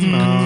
no.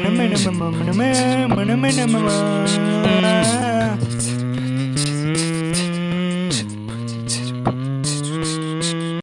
minimum, minimum, minimum, minimum, minimum, minimum, minimum, minimum,